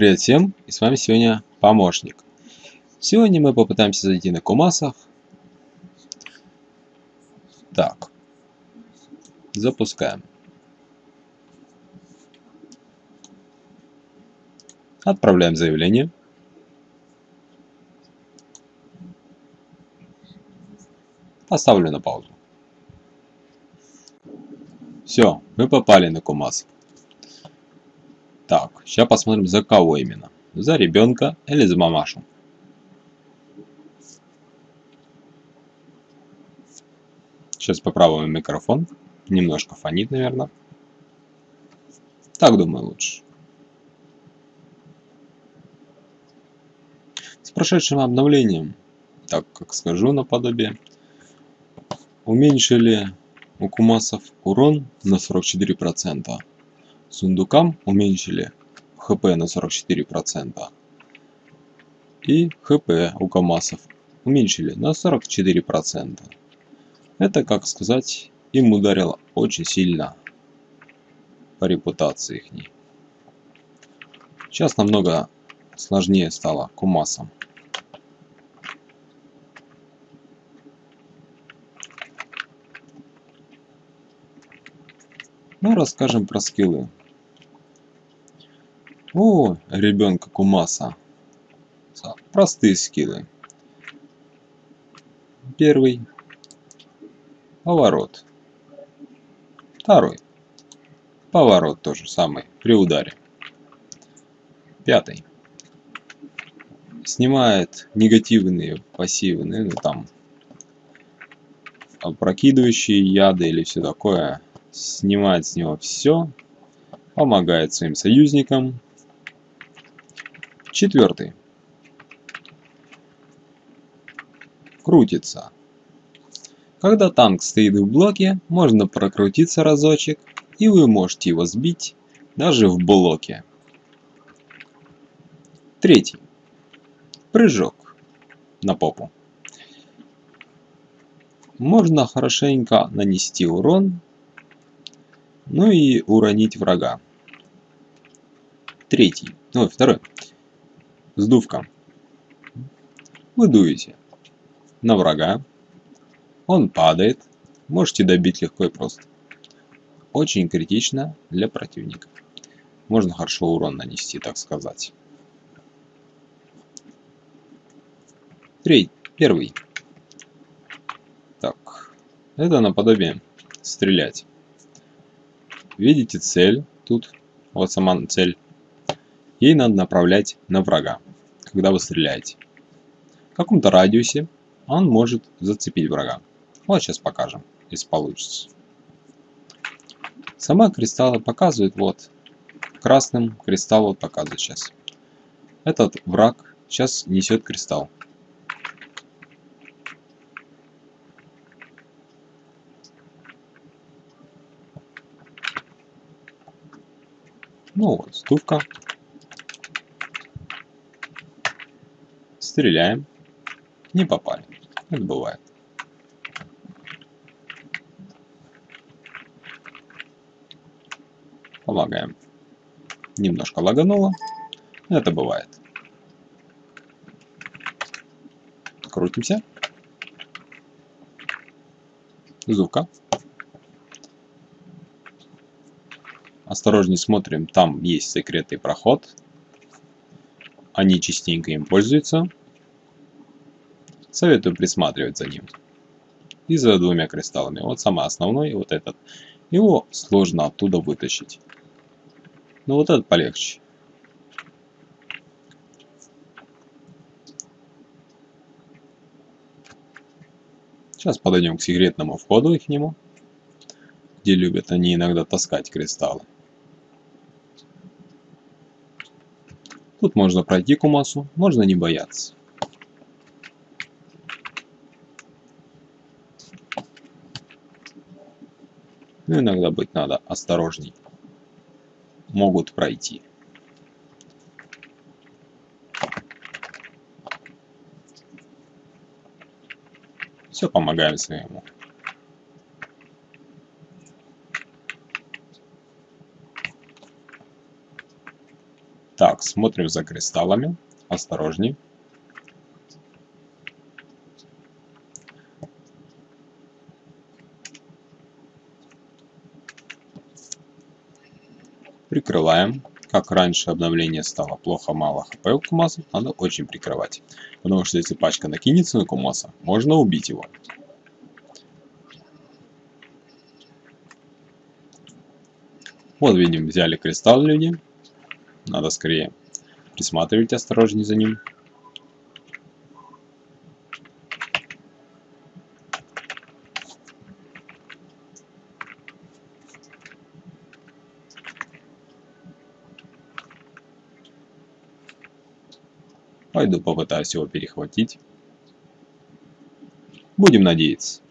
Привет всем, и с вами сегодня помощник. Сегодня мы попытаемся зайти на Кумасах. Так, запускаем. Отправляем заявление. Поставлю на паузу. Все, мы попали на Кумас. Так, сейчас посмотрим за кого именно. За ребенка или за мамашу. Сейчас попробуем микрофон. Немножко фонит, наверное. Так думаю лучше. С прошедшим обновлением, так как скажу наподобие, уменьшили у кумасов урон на 44%. Сундукам уменьшили хп на 44%. И хп у камасов уменьшили на 44%. Это, как сказать, им ударило очень сильно по репутации их. Сейчас намного сложнее стало кумасам. Ну, расскажем про скиллы. О, ребенка Кумаса. Простые скиллы. Первый. Поворот. Второй. Поворот тоже самый, при ударе. Пятый. Снимает негативные, пассивные, ну там, опрокидывающие яды или все такое снимает с него все, помогает своим союзникам. Четвертый. Крутится. Когда танк стоит в блоке, можно прокрутиться разочек, и вы можете его сбить даже в блоке. Третий. Прыжок на попу. Можно хорошенько нанести урон ну и уронить врага. Третий, ну второй. Сдувка. Вы дуете на врага. Он падает. Можете добить легко и просто. Очень критично для противника. Можно хорошо урон нанести, так сказать. Третий, первый. Так, это наподобие стрелять. Видите цель тут, вот сама цель. Ей надо направлять на врага, когда вы стреляете. В каком-то радиусе он может зацепить врага. Вот сейчас покажем, если получится. Сама кристаллы показывает, вот, красным кристалл вот показывает сейчас. Этот враг сейчас несет кристалл. Ну вот, стувка. Стреляем. Не попали. Это бывает. Помогаем. Немножко лагануло. Это бывает. Крутимся. Зука. Осторожней смотрим, там есть секретный проход. Они частенько им пользуются. Советую присматривать за ним. И за двумя кристаллами. Вот самый основной, вот этот. Его сложно оттуда вытащить. Но вот этот полегче. Сейчас подойдем к секретному входу их нему, где любят они иногда таскать кристаллы. Тут можно пройти Кумасу, можно не бояться. Но ну, иногда быть надо осторожней. Могут пройти. Все помогаем своему. Так, смотрим за кристаллами. Осторожней. Прикрываем. Как раньше обновление стало плохо, мало хп у Кумаса, надо очень прикрывать. Потому что если пачка накинется на Кумаса, можно убить его. Вот видим, взяли кристалл люди. Надо скорее присматривать осторожнее за ним. Пойду попытаюсь его перехватить. Будем надеяться.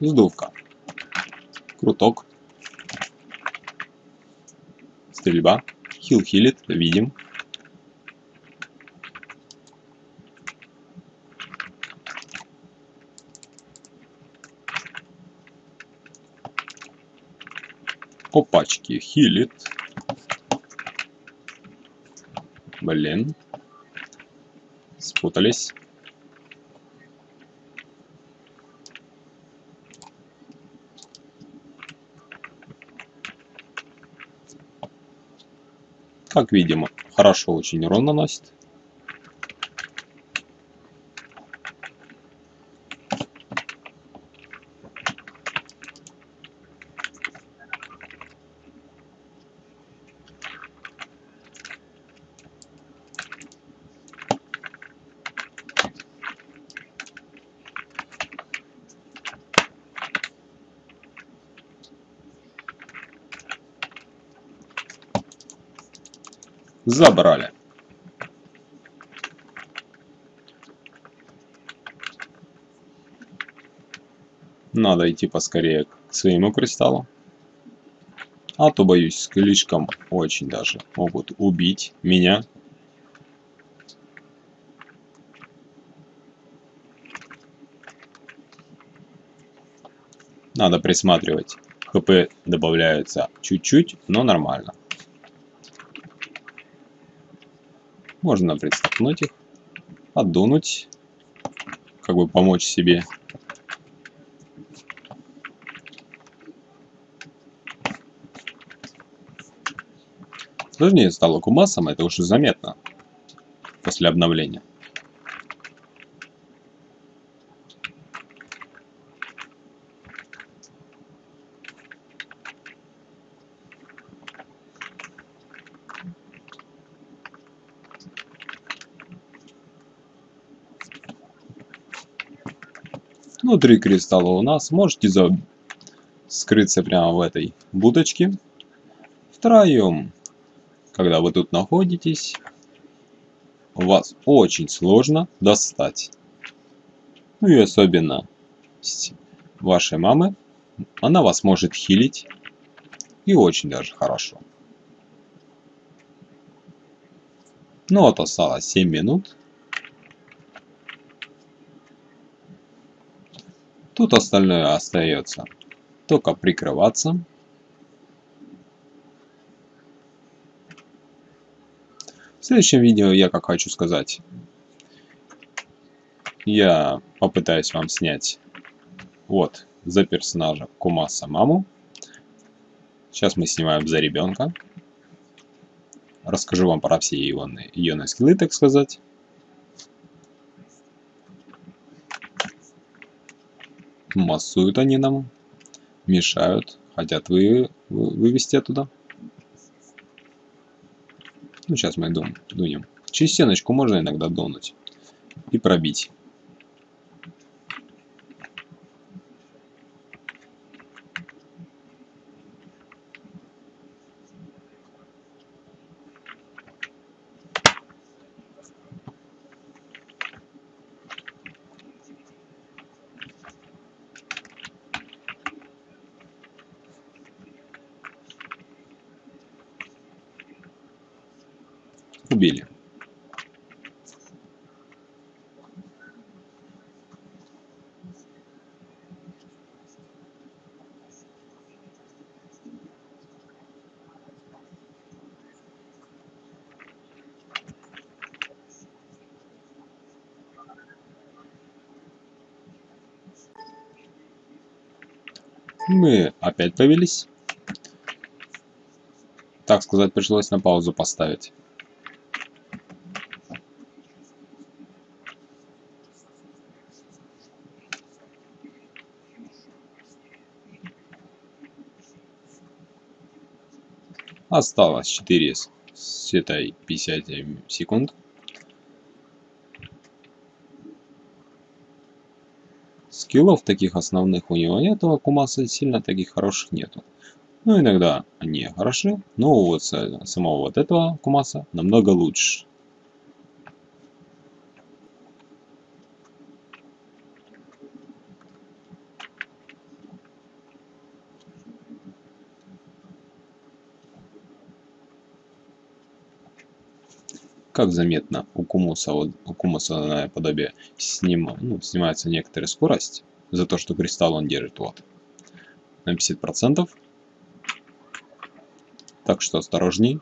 Сдувка. Круток. Стрельба. Хил хилит, видим. Опачки, хилит. Блин. Спутались. Как видим, хорошо очень урон наносит. Забрали. Надо идти поскорее к своему кристаллу. А то, боюсь, слишком очень даже могут убить меня. Надо присматривать. ХП добавляется чуть-чуть, но нормально. Можно пристопнуть их, отдунуть, как бы помочь себе. Сложнее стало кумасом, это уже заметно после обновления. Внутри кристалла у нас можете за... скрыться прямо в этой будочке. Втроем, когда вы тут находитесь, вас очень сложно достать. Ну и особенно вашей мамы. Она вас может хилить. И очень даже хорошо. Ну вот осталось 7 минут. Тут остальное остается только прикрываться. В следующем видео я как хочу сказать, я попытаюсь вам снять вот за персонажа Кумаса маму. Сейчас мы снимаем за ребенка. Расскажу вам про все ее, ее скиллы, так сказать. Массуют они нам, мешают, хотят вы, вы, вывести оттуда. Ну, сейчас мы дунем. Через стеночку можно иногда дунуть и пробить. Убили. Мы опять повелись. Так сказать, пришлось на паузу поставить. Осталось 4 с этой 50 секунд. Скиллов таких основных у него нету, а Кумаса сильно таких хороших нету. Ну, иногда они хороши, но вот самого вот этого Кумаса намного лучше. Как заметно, у Кумуса, у Кумуса подобие сним, ну, снимается некоторая скорость за то, что кристалл он держит вот на 50%. Так что осторожней.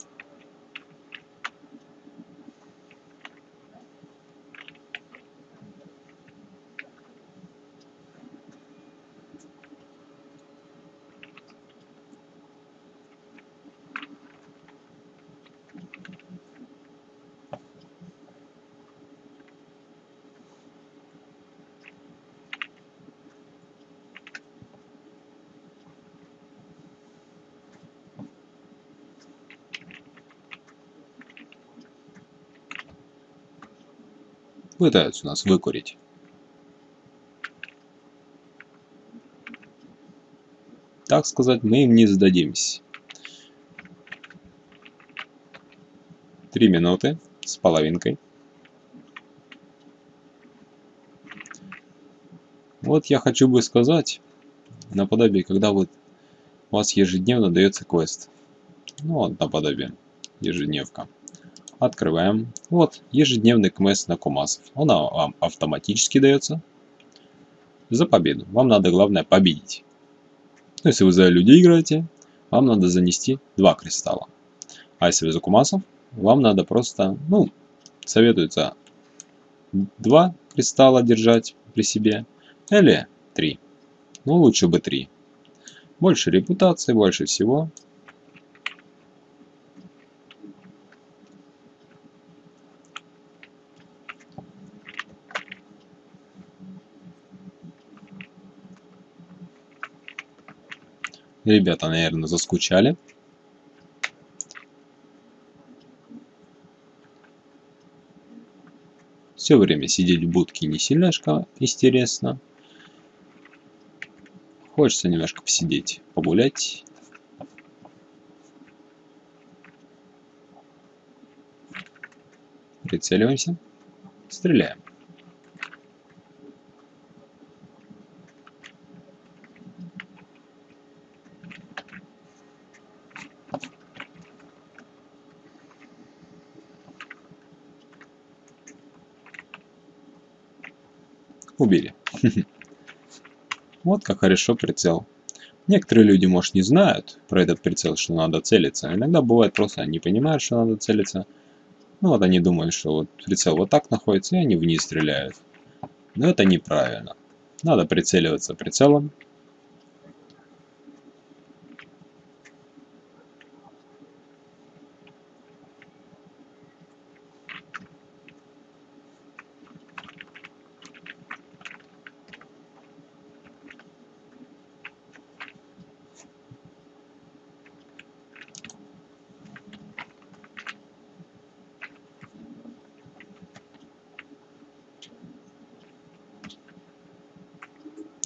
Пытаются нас выкурить. Так сказать, мы им не сдадимся. Три минуты с половинкой. Вот я хочу бы сказать, наподобие, когда вот у вас ежедневно дается квест. Ну вот наподобие, ежедневка. Открываем. Вот, ежедневный квест на Кумасов. Он вам автоматически дается за победу. Вам надо, главное, победить. Ну, если вы за людей играете, вам надо занести два кристалла. А если вы за Кумасов, вам надо просто, ну, советуется два кристалла держать при себе или три. Ну, лучше бы три. Больше репутации, больше всего. Ребята, наверное, заскучали. Все время сидеть в будке не сильно интересно. Хочется немножко посидеть, погулять. Прицеливаемся. Стреляем. Убили. Вот как хорошо прицел. Некоторые люди, может, не знают про этот прицел, что надо целиться. Иногда бывает просто они понимают, что надо целиться. Ну вот они думают, что вот прицел вот так находится, и они вниз стреляют. Но это неправильно. Надо прицеливаться прицелом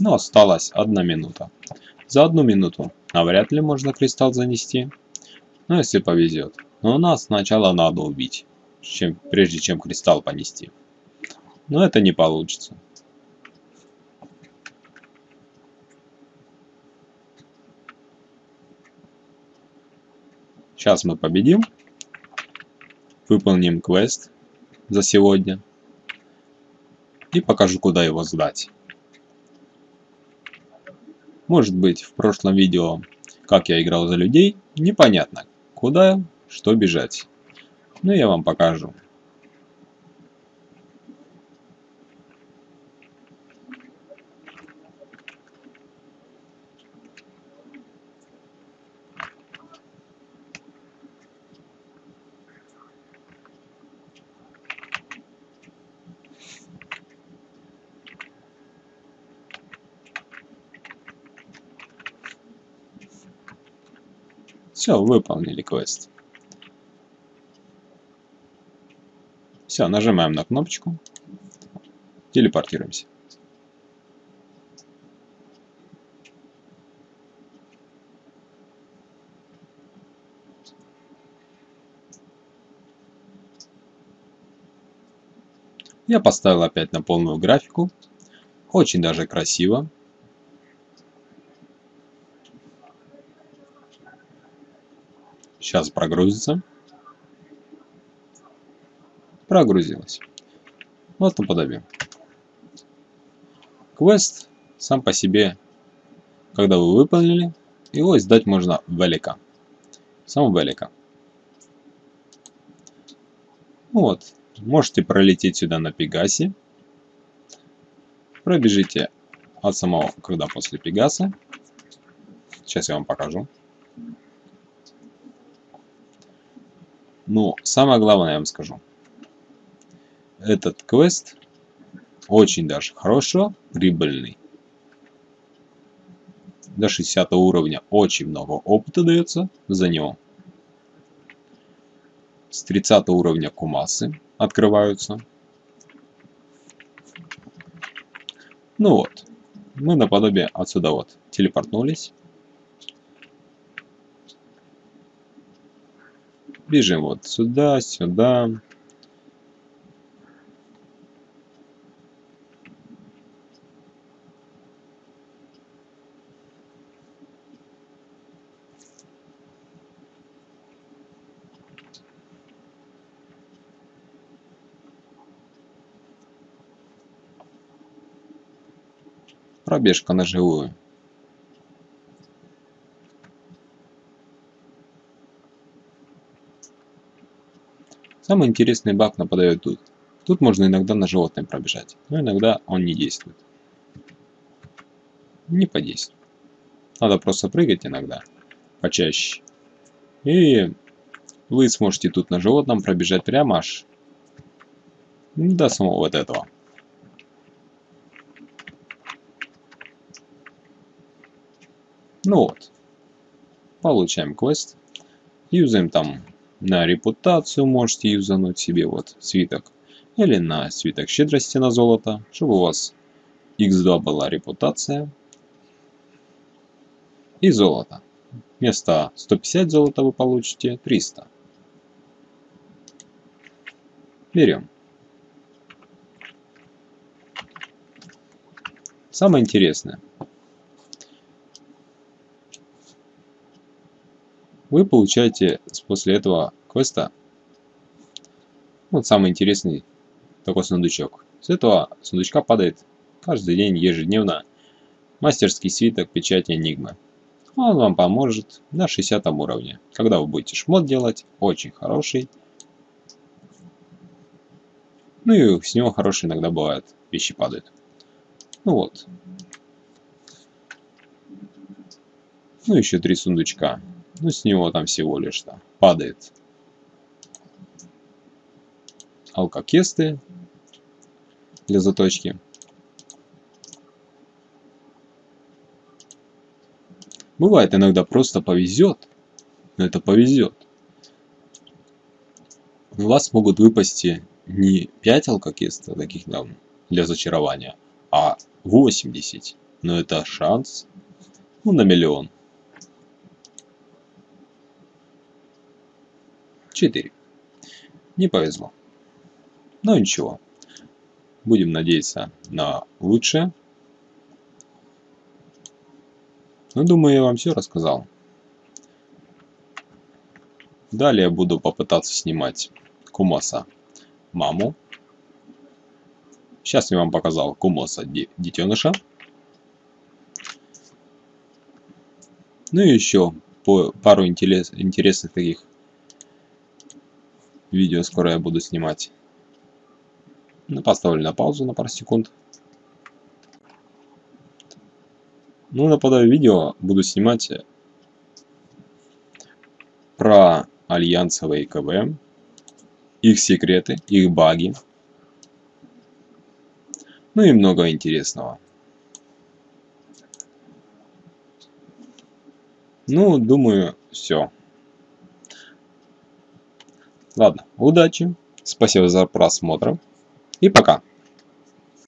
но осталась одна минута. За одну минуту навряд ли можно кристалл занести, но если повезет. Но нас сначала надо убить, чем, прежде чем кристалл понести. Но это не получится. Сейчас мы победим. выполним квест за сегодня. И покажу, куда его сдать. Может быть, в прошлом видео, как я играл за людей, непонятно, куда, что бежать. Но я вам покажу. Все, выполнили квест. Все, нажимаем на кнопочку. Телепортируемся. Я поставил опять на полную графику. Очень даже красиво. Сейчас прогрузится. Прогрузилось. Вот наподобие. Квест сам по себе, когда вы выполнили, его издать можно велика. Сам велика. Вот. Можете пролететь сюда на Пегасе. Пробежите от самого, когда после Пегаса. Сейчас я вам покажу. Но самое главное я вам скажу. Этот квест очень даже хорошо прибыльный. До 60 уровня очень много опыта дается за него. С 30 уровня кумасы открываются. Ну вот, мы наподобие отсюда вот телепортнулись. Бежим вот сюда, сюда. Пробежка на живую. Самый интересный баг нападает тут. Тут можно иногда на животное пробежать, но иногда он не действует. Не подействует. Надо просто прыгать иногда, почаще. И вы сможете тут на животном пробежать прямо аж до самого вот этого. Ну вот. Получаем квест. Юзаем там на репутацию можете юзануть себе вот свиток. Или на свиток щедрости на золото, чтобы у вас x2 была репутация. И золото. Вместо 150 золота вы получите 300. Берем. Самое интересное. Вы получаете после этого квеста вот самый интересный такой сундучок. С этого сундучка падает каждый день ежедневно мастерский свиток печати Энигмы. Он вам поможет на 60 уровне. Когда вы будете шмот делать, очень хороший. Ну и с него хорошие иногда бывают, вещи падают. Ну вот. Ну еще три сундучка. Ну, с него там всего лишь-то падает алкокесты для заточки. Бывает иногда просто повезет, но это повезет. У вас могут выпасть не 5 алкокестов таких там для зачарования, а 80. Но это шанс ну, на миллион. 4. Не повезло. Но ничего. Будем надеяться на лучшее. Ну, думаю, я вам все рассказал. Далее буду попытаться снимать Кумоса маму. Сейчас я вам показал Кумоса детеныша. Ну и еще пару интерес, интересных таких видео скоро я буду снимать. Ну, поставлю на паузу на пару секунд. Ну, наподобие видео буду снимать про альянсовые КВМ, их секреты, их баги, ну и много интересного. Ну, думаю, все. Ладно, удачи, спасибо за просмотр и пока.